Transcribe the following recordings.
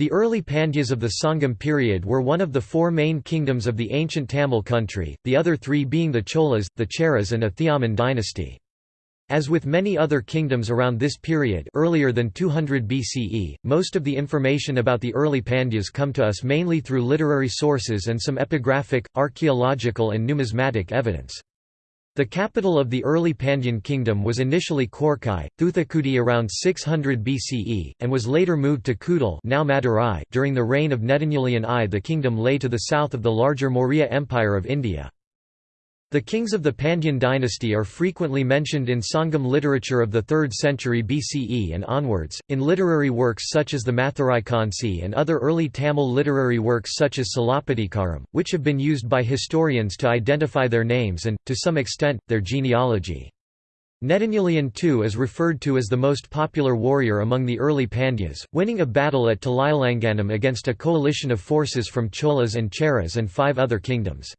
The early Pandyas of the Sangam period were one of the four main kingdoms of the ancient Tamil country, the other three being the Cholas, the Cheras and Athiyaman dynasty. As with many other kingdoms around this period earlier than 200 BCE, most of the information about the early Pandyas come to us mainly through literary sources and some epigraphic, archaeological and numismatic evidence. The capital of the early Pandyan kingdom was initially Korkai, Thuthakudi around 600 BCE, and was later moved to Kudal now Madurai during the reign of Netanyalan I. The kingdom lay to the south of the larger Maurya Empire of India. The kings of the Pandyan dynasty are frequently mentioned in Sangam literature of the 3rd century BCE and onwards, in literary works such as the Mathuraikansi and other early Tamil literary works such as Silappatikaram, which have been used by historians to identify their names and, to some extent, their genealogy. Netanyalan II is referred to as the most popular warrior among the early Pandyas, winning a battle at Talailanganam against a coalition of forces from Cholas and Cheras and five other kingdoms.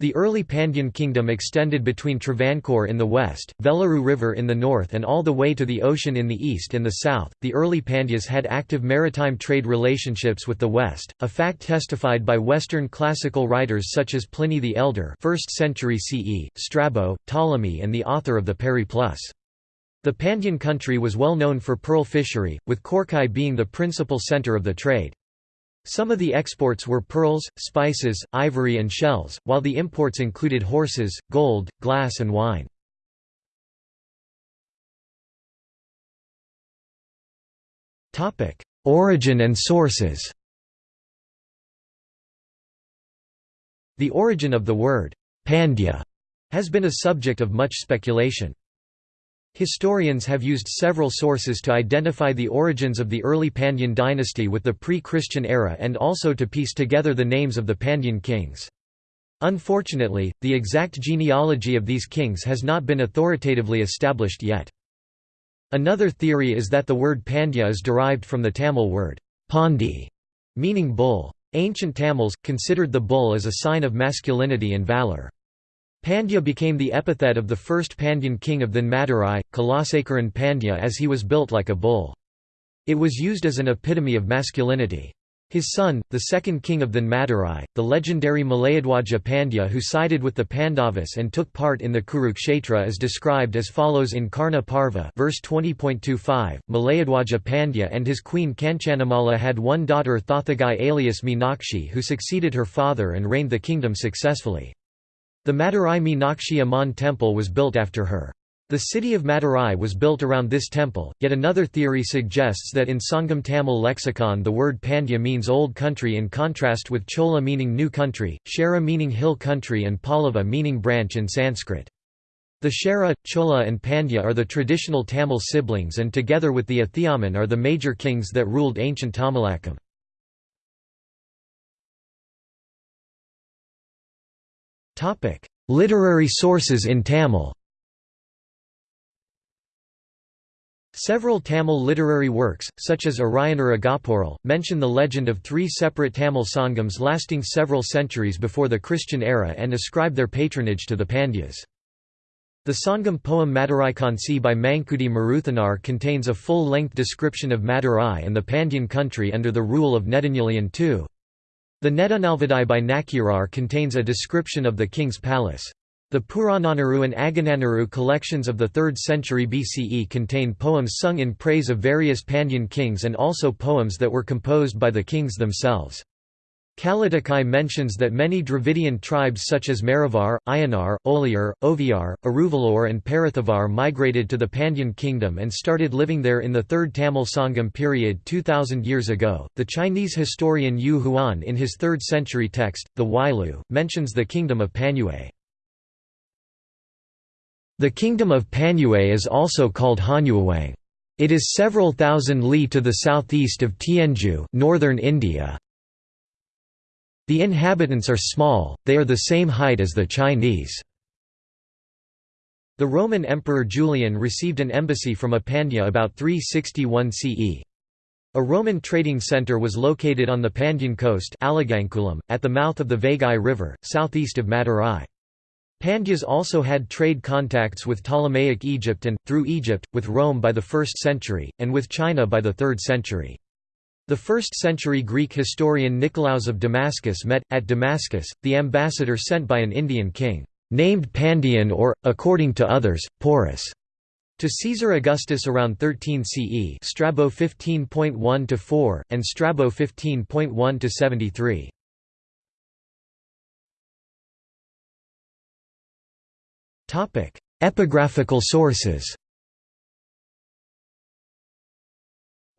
The early Pandyan kingdom extended between Travancore in the west, Veluru River in the north, and all the way to the ocean in the east and the south. The early Pandyas had active maritime trade relationships with the west, a fact testified by Western classical writers such as Pliny the Elder, 1st century CE, Strabo, Ptolemy, and the author of the Periplus. The Pandyan country was well known for pearl fishery, with Korkai being the principal center of the trade. Some of the exports were pearls, spices, ivory and shells, while the imports included horses, gold, glass and wine. Origin and sources The origin of the word, Pandya, has been a subject of much speculation. Historians have used several sources to identify the origins of the early Pandyan dynasty with the pre-Christian era and also to piece together the names of the Pandyan kings. Unfortunately, the exact genealogy of these kings has not been authoritatively established yet. Another theory is that the word Pandya is derived from the Tamil word Pandi, meaning bull. Ancient Tamils, considered the bull as a sign of masculinity and valour. Pandya became the epithet of the first Pandyan king of then Madurai, Kulasekaran Pandya as he was built like a bull. It was used as an epitome of masculinity. His son, the second king of then Madurai, the legendary Malayadwaja Pandya who sided with the Pandavas and took part in the Kurukshetra is described as follows in Karna Parva verse 20.25, Malayadwaja Pandya and his queen Kanchanamala had one daughter Thothagai alias Meenakshi who succeeded her father and reigned the kingdom successfully. The Madurai Meenakshi Amman temple was built after her. The city of Madurai was built around this temple, yet another theory suggests that in Sangam Tamil lexicon the word Pandya means old country in contrast with Chola meaning new country, Chera meaning hill country and Pallava meaning branch in Sanskrit. The Chera, Chola and Pandya are the traditional Tamil siblings and together with the Athiyaman are the major kings that ruled ancient Tamilakam. Topic: Literary sources in Tamil. Several Tamil literary works, such as Arayanar mention the legend of three separate Tamil sangams lasting several centuries before the Christian era and ascribe their patronage to the Pandyas. The Sangam poem Maduraikansi by Mankudi Maruthanar contains a full-length description of Madurai and the Pandyan country under the rule of Netanyalan II. The Nedunalvadai by Nakkirar contains a description of the king's palace. The Purananuru and Agananuru collections of the 3rd century BCE contain poems sung in praise of various Pandyan kings and also poems that were composed by the kings themselves. Kalatakai mentions that many Dravidian tribes such as Maravar, Ayanar, Oliar, Oviar, Aruvalur and Parathavar migrated to the Pandyan kingdom and started living there in the 3rd Tamil Sangam period 2000 years ago. The Chinese historian Yu Huan in his 3rd century text, the Weilüe, mentions the kingdom of Panyue. The kingdom of Panyue is also called Hanyuawang. It is several thousand li to the southeast of Tianzhu northern India, the inhabitants are small, they are the same height as the Chinese. The Roman Emperor Julian received an embassy from Apandya about 361 CE. A Roman trading center was located on the Pandyan coast at the mouth of the Vaigai River, southeast of Madurai. Pandyas also had trade contacts with Ptolemaic Egypt and, through Egypt, with Rome by the 1st century, and with China by the 3rd century. The 1st-century Greek historian Nicolaus of Damascus met, at Damascus, the ambassador sent by an Indian king, named Pandion or, according to others, Porus, to Caesar Augustus around 13 CE Strabo 15.1–4, and Strabo 15.1–73. Epigraphical sources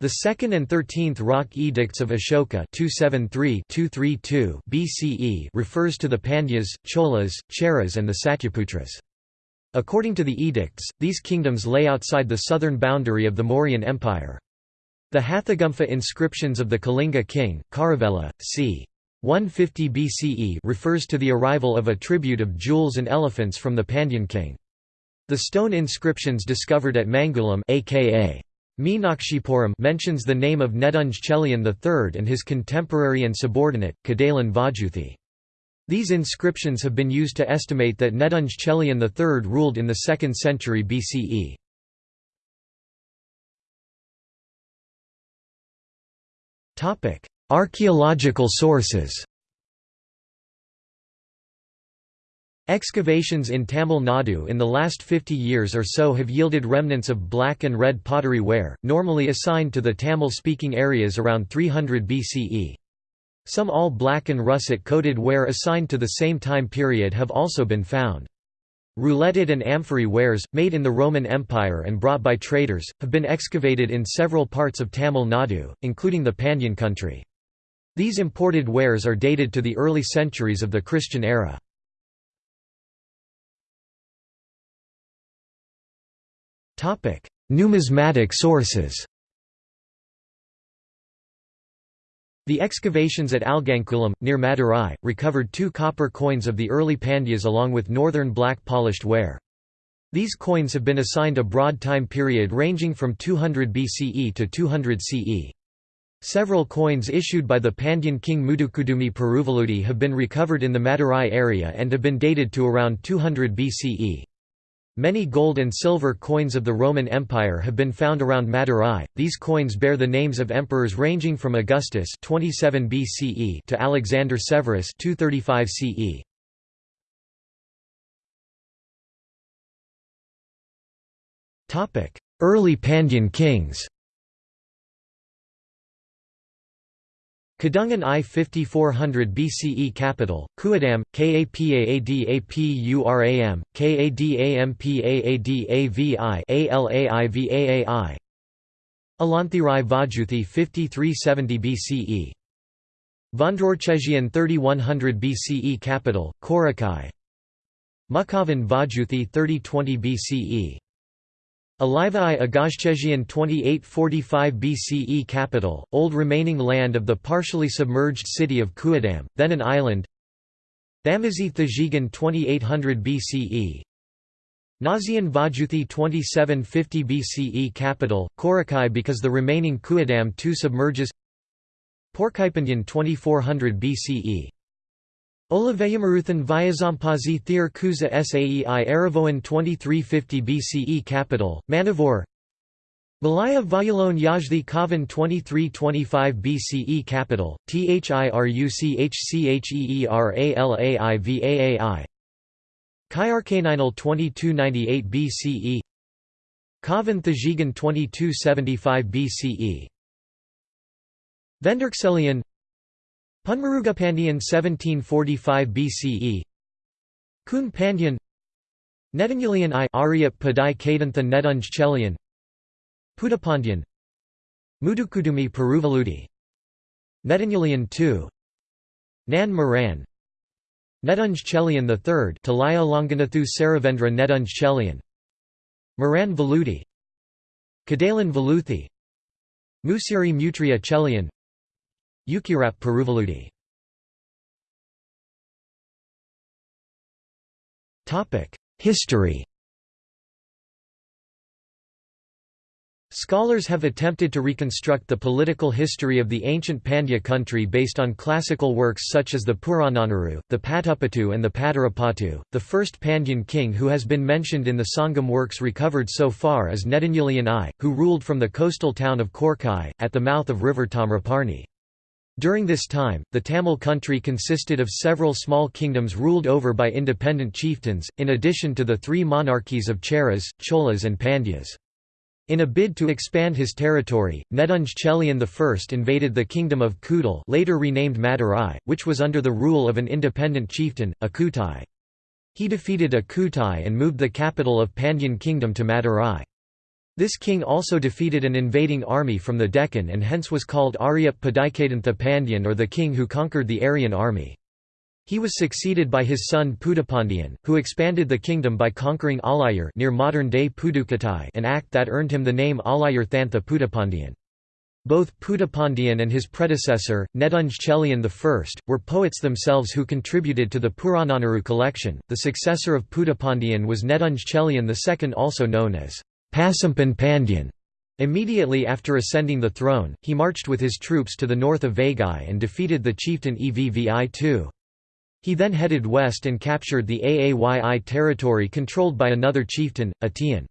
The 2nd and 13th rock edicts of Ashoka 273-232 BCE refers to the Pandyas, Cholas, Cheras and the Satyaputras. According to the edicts, these kingdoms lay outside the southern boundary of the Mauryan Empire. The Hathigumpha inscriptions of the Kalinga king, Kharavela, c. 150 BCE refers to the arrival of a tribute of jewels and elephants from the Pandyan king. The stone inscriptions discovered at Mangulam aka Meenakshipuram mentions the name of Nedunj Chelian III and his contemporary and subordinate, Kadalan Vajuthi. These inscriptions have been used to estimate that Nedunj Chelian III ruled in the 2nd century BCE. Archaeological sources Excavations in Tamil Nadu in the last 50 years or so have yielded remnants of black and red pottery ware, normally assigned to the Tamil-speaking areas around 300 BCE. Some all black and russet-coated ware assigned to the same time period have also been found. Rouletted and amphora wares, made in the Roman Empire and brought by traders, have been excavated in several parts of Tamil Nadu, including the Pandyan country. These imported wares are dated to the early centuries of the Christian era. Topic: Numismatic sources. The excavations at Alagankulam, near Madurai, recovered two copper coins of the early Pandyas along with northern black polished ware. These coins have been assigned a broad time period ranging from 200 BCE to 200 CE. Several coins issued by the Pandyan king Mudukudumi Peruvaludi have been recovered in the Madurai area and have been dated to around 200 BCE. Many gold and silver coins of the Roman Empire have been found around Madurai. These coins bear the names of emperors ranging from Augustus 27 BCE to Alexander Severus 235 CE. Topic: Early Pandyan kings. Kadungan I 5400 BCE capital, Kuadam, Kapaadapuram, Kadampaadavi Alaivaai Alanthirai Vajuthi 5370 BCE Vandrorchezian 3100 BCE capital, Korakai Mukhavan Vajuthi 3020 BCE Alivai Agazchezian 2845 BCE capital, old remaining land of the partially submerged city of Kuadam, then an island. Thamazi Thajigan 2800 BCE Nazian Vajuthi 2750 BCE capital, Korakai because the remaining Kuadam II submerges. Porkaipandian 2400 BCE Oliveyamuruthan Vyazampazi Thir Kuza Saei Aravoan 2350 BCE capital, Manavore. Malaya Vayalone Yajdi Kavan 2325 BCE capital, Thiruchchheeralaivaai Kyarkaninal 2298 BCE Kavan Thajigan 2275 BCE Venderkselian Punmarugapandian 1745 BCE Kun Pandyan. Netangulian I Aryap Padai Kadantha Nedunj Chelian. Pudapandyan Mudukudumi Peruvaludi. Netangulian II Nan Moran. Nedunj Chelian III Talaya Longanathu Saravendra Nedunj Chelian. Moran Veludi. Kadalan Veluthi. Musiri Mutria Chelian Ukirap Peruvaludi History Scholars have attempted to reconstruct the political history of the ancient Pandya country based on classical works such as the Purananuru, the Patupattu and the Padarapattu. The first Pandyan king who has been mentioned in the Sangam works recovered so far is Nedunjalian I, who ruled from the coastal town of Korkai, at the mouth of river Tamraparni. During this time, the Tamil country consisted of several small kingdoms ruled over by independent chieftains, in addition to the three monarchies of Cheras, Cholas and Pandyas. In a bid to expand his territory, Nedunj Chelian I invaded the kingdom of Kudal later renamed Madurai, which was under the rule of an independent chieftain, Akutai. He defeated Akutai and moved the capital of Pandyan kingdom to Madurai. This king also defeated an invading army from the Deccan and hence was called Aryap Padikadantha Pandyan or the king who conquered the Aryan army. He was succeeded by his son Pudapandian, who expanded the kingdom by conquering Alayur near modern-day Pudukkottai an act that earned him the name Alayur Thantha. Both Pudapandian and his predecessor, Nedunj Chelian I, were poets themselves who contributed to the Purananuru collection. The successor of Pudapandian was Nedunj Chelian II, also known as Pasampan Pandyan. Immediately after ascending the throne, he marched with his troops to the north of Vaigai and defeated the chieftain Evvi II. He then headed west and captured the Aayi territory controlled by another chieftain, Atiyan.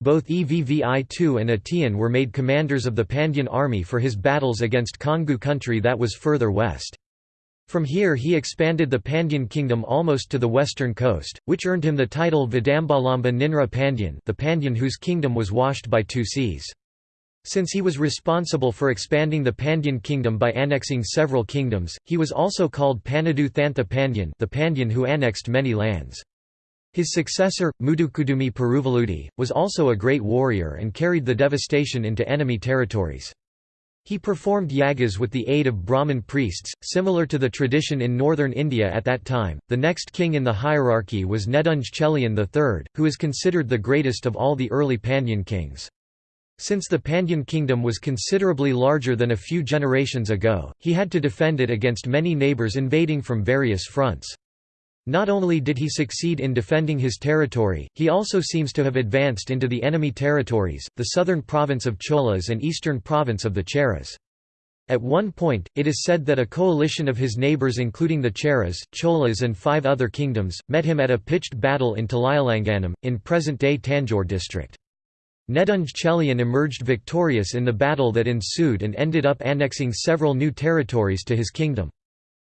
Both Evvi II and Atiyan were made commanders of the Pandyan army for his battles against Kongu country that was further west. From here he expanded the Pandyan kingdom almost to the western coast, which earned him the title Vidambalamba Ninra Pandyan the Pandyan whose kingdom was washed by two seas. Since he was responsible for expanding the Pandyan kingdom by annexing several kingdoms, he was also called Panadu Thantha Pandyan the Pandyan who annexed many lands. His successor, Mudukudumi Peruvaludi, was also a great warrior and carried the devastation into enemy territories. He performed yagas with the aid of Brahmin priests, similar to the tradition in northern India at that time. The next king in the hierarchy was Nedunj Chelian III, who is considered the greatest of all the early Pandyan kings. Since the Pandyan kingdom was considerably larger than a few generations ago, he had to defend it against many neighbours invading from various fronts. Not only did he succeed in defending his territory, he also seems to have advanced into the enemy territories, the southern province of Cholas and eastern province of the Cheras. At one point, it is said that a coalition of his neighbours including the Cheras, Cholas and five other kingdoms, met him at a pitched battle in Talayalanganam, in present-day Tanjore district. Nedunj Chelian emerged victorious in the battle that ensued and ended up annexing several new territories to his kingdom.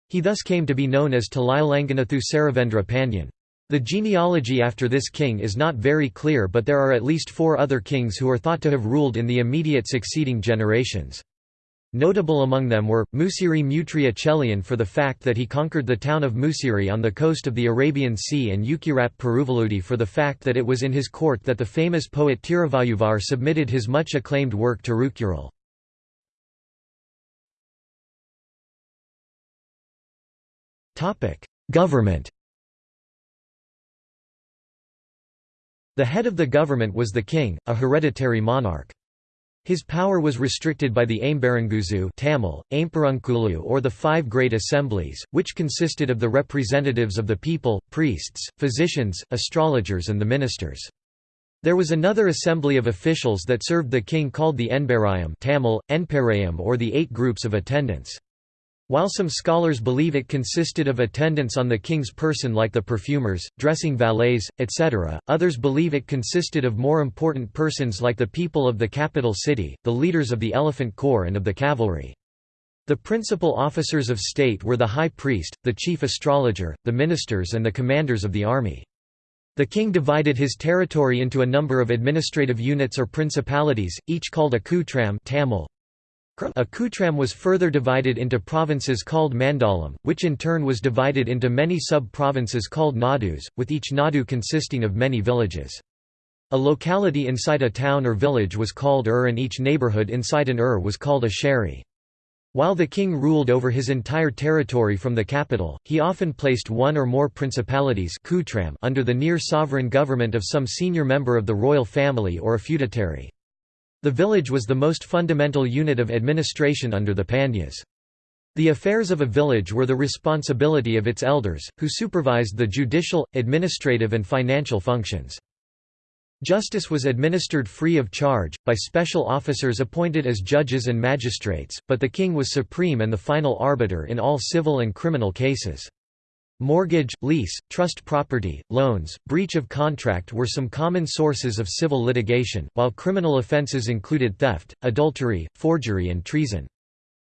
He thus came to be known as Talayalanganathu Saravendra Pandyan. The genealogy after this king is not very clear but there are at least four other kings who are thought to have ruled in the immediate succeeding generations. Notable among them were, Musiri Mutria Chelian for the fact that he conquered the town of Musiri on the coast of the Arabian Sea and Yukirat Peruvaludi for the fact that it was in his court that the famous poet Tiruvalluvar submitted his much acclaimed work Tirukkural. Government The head of the government was the king, a hereditary monarch. His power was restricted by the Aimbaranguzu Tamil, Aimperunkulu or the Five Great Assemblies, which consisted of the representatives of the people, priests, physicians, astrologers and the ministers. There was another assembly of officials that served the king called the Enbarayam Tamil, Enparayam or the Eight Groups of Attendants. While some scholars believe it consisted of attendants on the king's person like the perfumers, dressing valets, etc., others believe it consisted of more important persons like the people of the capital city, the leaders of the elephant corps and of the cavalry. The principal officers of state were the high priest, the chief astrologer, the ministers and the commanders of the army. The king divided his territory into a number of administrative units or principalities, each called a kutram Tamil, a Kutram was further divided into provinces called Mandalam, which in turn was divided into many sub-provinces called Nadus, with each Nadu consisting of many villages. A locality inside a town or village was called Ur and each neighborhood inside an Ur was called a Sheri. While the king ruled over his entire territory from the capital, he often placed one or more principalities under the near-sovereign government of some senior member of the royal family or a feudatory. The village was the most fundamental unit of administration under the Pandyas. The affairs of a village were the responsibility of its elders, who supervised the judicial, administrative and financial functions. Justice was administered free of charge, by special officers appointed as judges and magistrates, but the king was supreme and the final arbiter in all civil and criminal cases. Mortgage, lease, trust property, loans, breach of contract were some common sources of civil litigation, while criminal offences included theft, adultery, forgery and treason.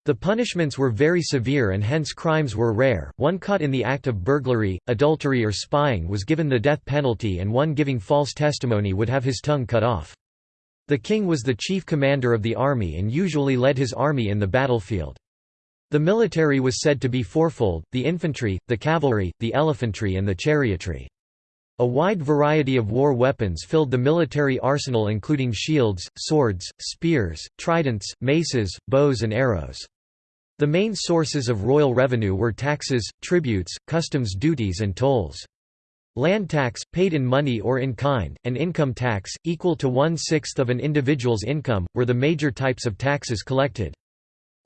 The punishments were very severe and hence crimes were rare, one caught in the act of burglary, adultery or spying was given the death penalty and one giving false testimony would have his tongue cut off. The king was the chief commander of the army and usually led his army in the battlefield. The military was said to be fourfold, the infantry, the cavalry, the elephantry and the chariotry. A wide variety of war weapons filled the military arsenal including shields, swords, spears, tridents, maces, bows and arrows. The main sources of royal revenue were taxes, tributes, customs duties and tolls. Land tax, paid in money or in kind, and income tax, equal to one-sixth of an individual's income, were the major types of taxes collected.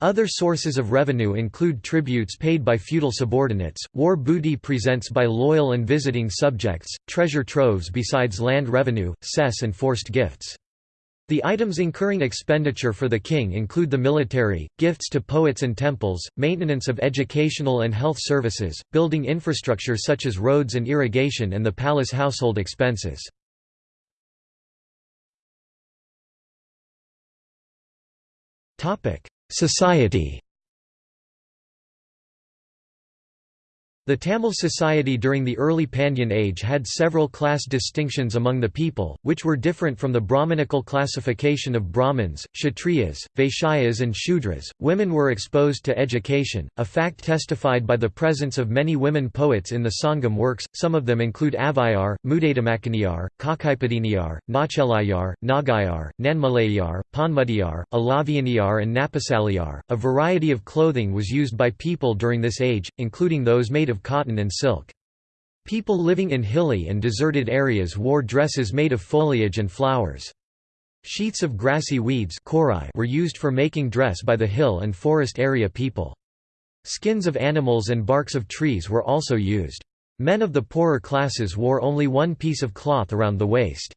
Other sources of revenue include tributes paid by feudal subordinates, war booty presents by loyal and visiting subjects, treasure troves besides land revenue, cess and forced gifts. The items incurring expenditure for the king include the military, gifts to poets and temples, maintenance of educational and health services, building infrastructure such as roads and irrigation and the palace household expenses. Society The Tamil society during the early Pandyan age had several class distinctions among the people, which were different from the Brahmanical classification of Brahmins, Kshatriyas, Vaishyas and Shudras. Women were exposed to education, a fact testified by the presence of many women poets in the Sangam works, some of them include Avvaiyar, Mudadamakkaniyar, Kakaipadiniyar, Nachelayar, Nagayar, Nanmalayar, Panmudiyar, Alavianiyar and Napasaliyar. A variety of clothing was used by people during this age, including those made of of cotton and silk. People living in hilly and deserted areas wore dresses made of foliage and flowers. Sheets of grassy weeds were used for making dress by the hill and forest area people. Skins of animals and barks of trees were also used. Men of the poorer classes wore only one piece of cloth around the waist.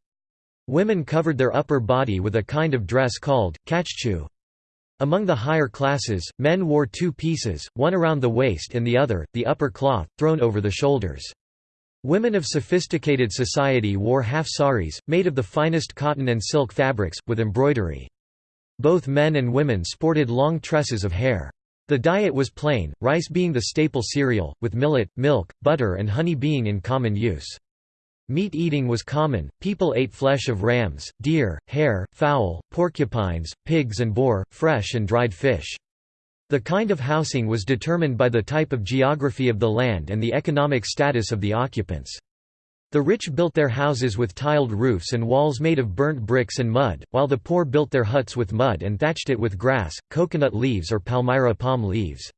Women covered their upper body with a kind of dress called, kachchu. Among the higher classes, men wore two pieces, one around the waist and the other, the upper cloth, thrown over the shoulders. Women of sophisticated society wore half saris, made of the finest cotton and silk fabrics, with embroidery. Both men and women sported long tresses of hair. The diet was plain, rice being the staple cereal, with millet, milk, butter and honey being in common use. Meat eating was common, people ate flesh of rams, deer, hare, fowl, porcupines, pigs and boar, fresh and dried fish. The kind of housing was determined by the type of geography of the land and the economic status of the occupants. The rich built their houses with tiled roofs and walls made of burnt bricks and mud, while the poor built their huts with mud and thatched it with grass, coconut leaves or palmyra palm leaves.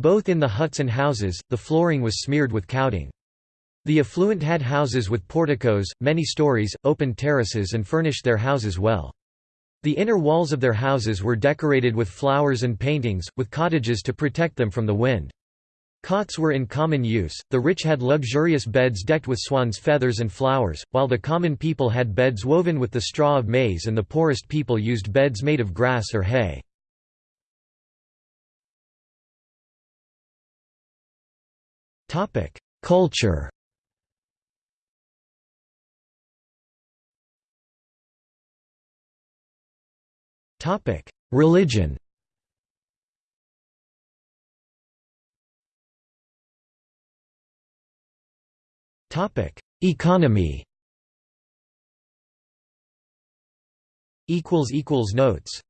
Both in the huts and houses, the flooring was smeared with cowding. The affluent had houses with porticos, many stories, open terraces and furnished their houses well. The inner walls of their houses were decorated with flowers and paintings, with cottages to protect them from the wind. Cots were in common use, the rich had luxurious beds decked with swan's feathers and flowers, while the common people had beds woven with the straw of maize and the poorest people used beds made of grass or hay. Culture Topic: Religion. Topic: Economy. Equals equals notes.